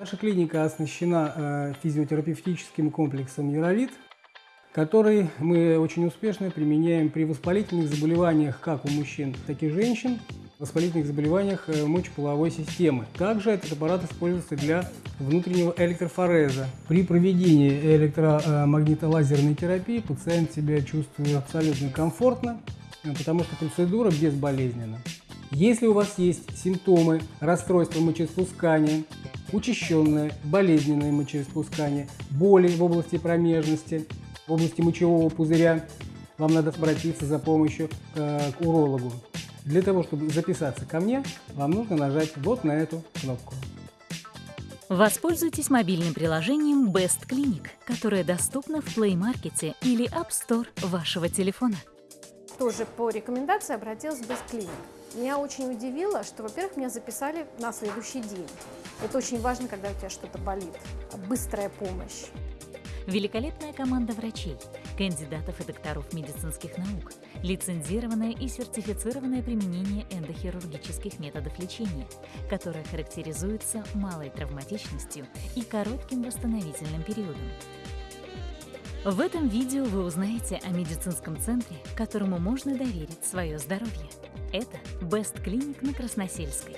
Наша клиника оснащена э, физиотерапевтическим комплексом «Юровит», который мы очень успешно применяем при воспалительных заболеваниях как у мужчин, так и женщин, воспалительных заболеваниях э, мочеполовой системы. Также этот аппарат используется для внутреннего электрофореза. При проведении электромагнитолазерной терапии пациент себя чувствует абсолютно комфортно, э, потому что процедура безболезненна. Если у вас есть симптомы расстройства мочеиспускания, учащенное болезненное мочеиспускание, боли в области промежности, в области мочевого пузыря, вам надо обратиться за помощью э, к урологу. Для того, чтобы записаться ко мне, вам нужно нажать вот на эту кнопку. Воспользуйтесь мобильным приложением Best Clinic, которое доступно в Play Market или App Store вашего телефона. Тоже по рекомендации обратилась в Clinic. Меня очень удивило, что, во-первых, меня записали на следующий день. Это очень важно, когда у тебя что-то болит. Быстрая помощь. Великолепная команда врачей, кандидатов и докторов медицинских наук, лицензированное и сертифицированное применение эндохирургических методов лечения, которое характеризуется малой травматичностью и коротким восстановительным периодом. В этом видео вы узнаете о медицинском центре, которому можно доверить свое здоровье. Это Best Clinic на Красносельской.